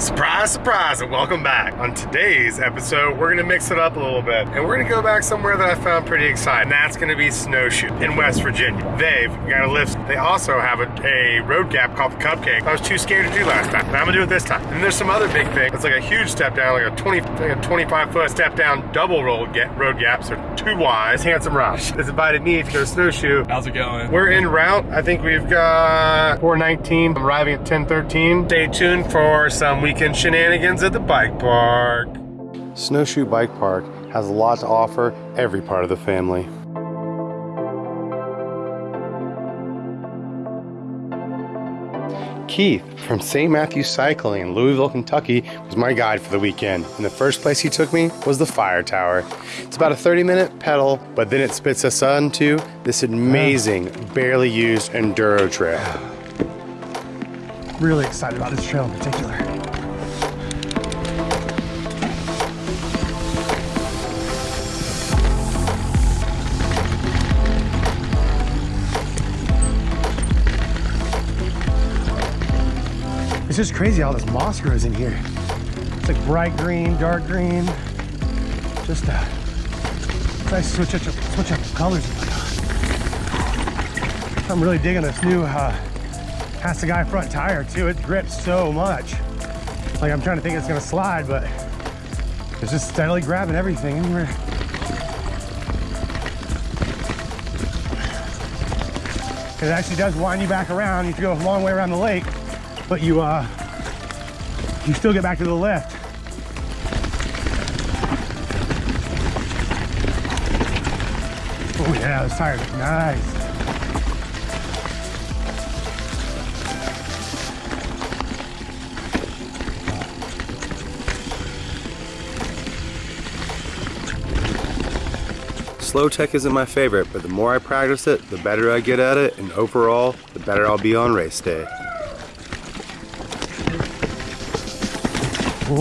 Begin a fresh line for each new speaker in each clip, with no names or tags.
Surprise, surprise, and welcome back. On today's episode, we're gonna mix it up a little bit, and we're gonna go back somewhere that I found pretty exciting. That's gonna be Snowshoe in West Virginia. They've got a lift. They also have a, a road gap called the Cupcake. I was too scared to do last time, but I'm gonna do it this time. And there's some other big thing. It's like a huge step down, like a 20, like a 25 foot step down, double roll get, road gaps. They're two wise. Handsome Roush has invited me to go snowshoe.
How's it going?
We're en route. I think we've got 419. I'm arriving at 1013. Stay tuned for some weekend shenanigans at the bike park.
Snowshoe Bike Park has a lot to offer every part of the family. Keith from St. Matthew Cycling in Louisville, Kentucky was my guide for the weekend. And the first place he took me was the Fire Tower. It's about a 30 minute pedal, but then it spits us onto this amazing, barely used enduro trail.
Really excited about this trail in particular. Just crazy how this moss grows in here. It's like bright green, dark green. Just a nice switch up, switch up colors. I'm really digging this new uh, Guy front tire too. It grips so much. Like I'm trying to think it's gonna slide, but it's just steadily grabbing everything anywhere. It actually does wind you back around. You have to go a long way around the lake, but you uh, you still get back to the left. Oh yeah, this tire is nice.
Slow tech isn't my favorite, but the more I practice it, the better I get at it, and overall, the better I'll be on race day.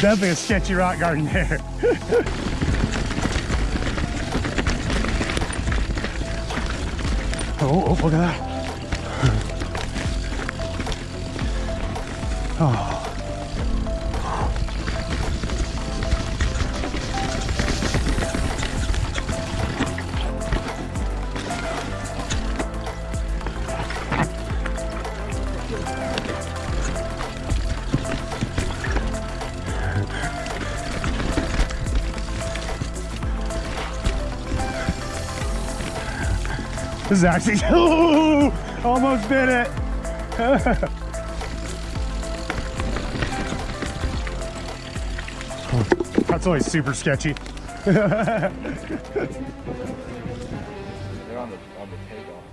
Definitely a sketchy rock garden there. Oh, oh, look at that. This is actually, ooh, almost bit it. That's always super sketchy.
They're on the, on the takeoff.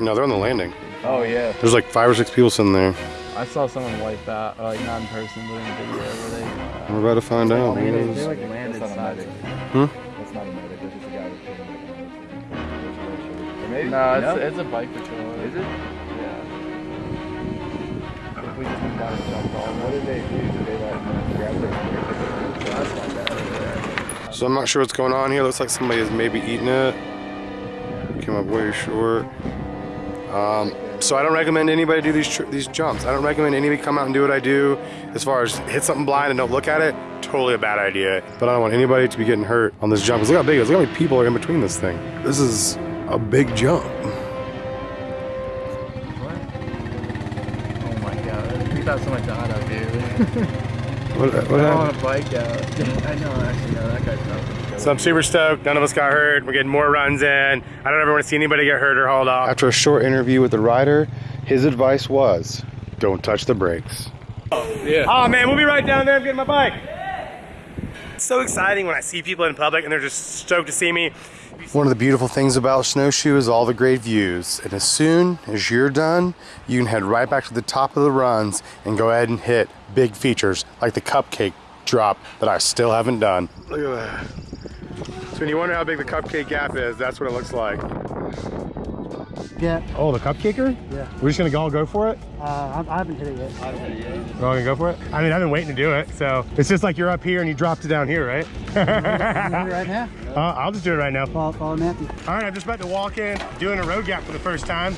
No, they're on the landing.
Oh yeah.
There's like five or six people sitting there.
I saw someone wipe out, uh, like not in person, but in a video where they. Uh,
We're about to find out.
they, they,
boys.
they like landed
That's not a
side.
Hmm?
Maybe.
No, it's, it's a bike patrol.
Is it?
Yeah.
If we just moved down and jumped off, what did they do? Did they like grab their That's not bad.
So I'm not sure what's going on here. Looks like somebody is maybe eating it. Came up way short. Um, so I don't recommend anybody do these these jumps. I don't recommend anybody come out and do what I do. As far as hit something blind and don't look at it, totally a bad idea. But I don't want anybody to be getting hurt on this jump. 'Cause look how big it is. Look how many people are in between this thing. This is a big jump.
Oh my god. We thought someone died out here.
What, what
They're
happened?
on a bike out. I know, actually, no, that guy's not.
So I'm super stoked. None of us got hurt. We're getting more runs in. I don't ever want to see anybody get hurt or hauled off.
After a short interview with the rider, his advice was, don't touch the brakes.
Yeah.
Oh man, we'll be right down there. I'm getting my bike. It's so exciting when I see people in public and they're just stoked to see me.
One of the beautiful things about Snowshoe is all the great views. And as soon as you're done, you can head right back to the top of the runs and go ahead and hit big features like the cupcake drop that I still haven't done. Look at that. So when you wonder how big the cupcake gap is, that's what it looks like.
Yeah,
Oh, the cupcaker?
yeah.
We're just gonna all go for it?
Uh, I, I haven't hit it yet. I haven't hit it yet.
We're all gonna go for it? I mean, I've been waiting to do it, so it's just like you're up here and you dropped it down here, right?
You hit it right now.
Uh, I'll just do it right now.
Follow, follow Matthew.
All right, I'm just about to walk in, doing a road gap for the first time.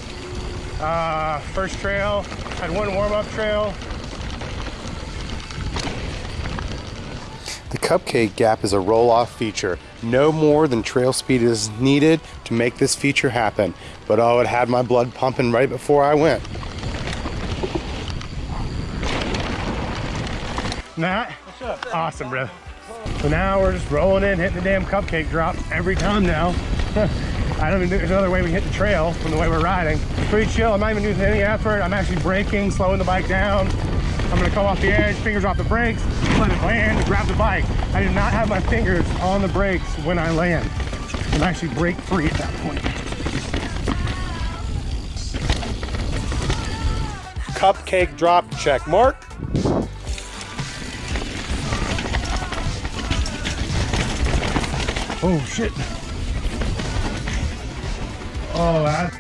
Uh, first trail, had one warm-up trail.
The cupcake gap is a roll-off feature. No more than trail speed is needed to make this feature happen. But oh, it had my blood pumping right before I went.
Matt? Awesome, bro. So now we're just rolling in, hitting the damn cupcake drop every time now. I don't even think there's another way we hit the trail from the way we're riding. Pretty chill. I'm not even using any effort. I'm actually braking, slowing the bike down. I'm gonna come off the edge, fingers off the brakes, let it land, grab the bike. I do not have my fingers on the brakes when I land. I'm actually brake free at that point. Cupcake drop check mark. Oh shit. Oh, that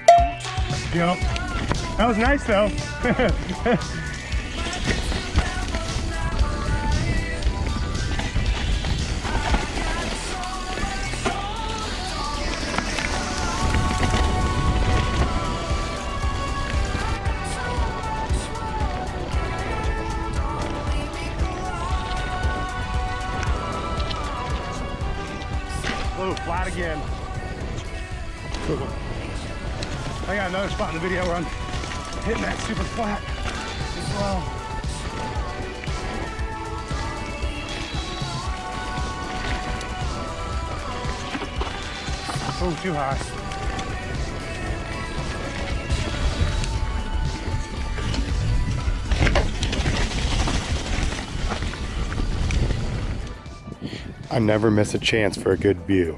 jump. That was nice though. Oh, flat again. I got another spot in the video where I'm hitting that super flat as well. Oh, too high.
I never miss a chance for a good view.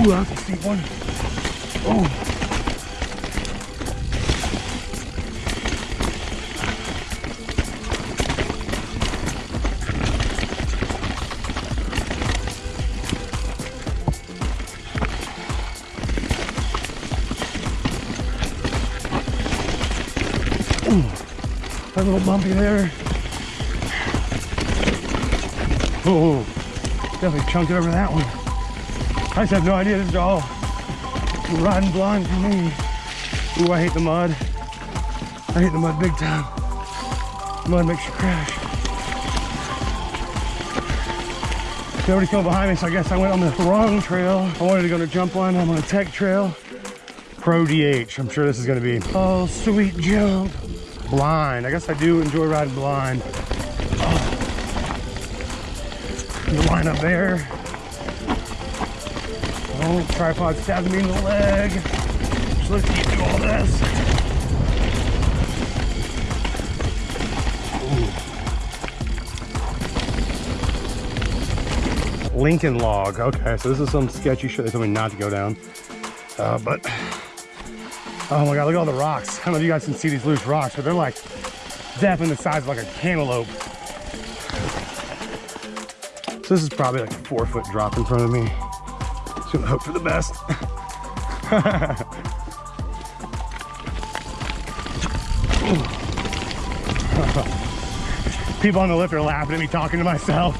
Ooh, that's a steep one. Oh. Ooh, a little bumpy there. Oh, definitely chunked over that one. I just have no idea. This is all riding blind for me. Ooh, I hate the mud. I hate the mud big time. Mud makes you crash. Nobody's coming behind me, so I guess I went on the wrong trail. I wanted to go to jump line. I'm on a tech trail. Pro DH. I'm sure this is gonna be. Oh, sweet jump. Blind. I guess I do enjoy riding blind. Oh. The line up there. Oh, tripod stabbing me in the leg. Just let's keep do all this. Lincoln log. Okay, so this is some sketchy shit they told me not to go down. Uh, but, oh my God, look at all the rocks. I don't know if you guys can see these loose rocks, but they're like definitely the size of like a cantaloupe. So this is probably like a four foot drop in front of me. Just gonna hope for the best. People on the lift are laughing at me talking to myself.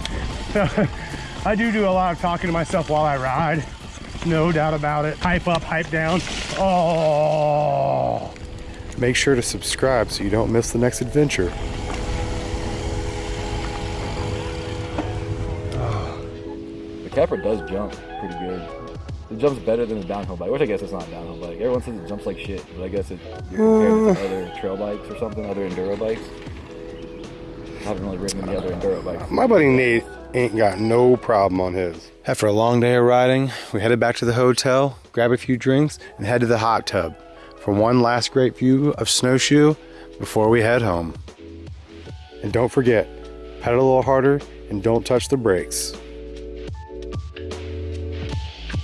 I do do a lot of talking to myself while I ride. No doubt about it. Hype up, hype down. Oh.
Make sure to subscribe so you don't miss the next adventure.
The capper does jump pretty good. It jumps better than the downhill bike, which I guess it's not a downhill bike. Everyone says it jumps like shit, but I guess it you're comparing to other trail bikes or something, other enduro bikes. I haven't really ridden any other enduro bikes.
My buddy Nate ain't got no problem on his. After a long day of riding, we headed back to the hotel, grab a few drinks, and head to the hot tub for one last great view of Snowshoe before we head home. And don't forget, pedal a little harder and don't touch the brakes.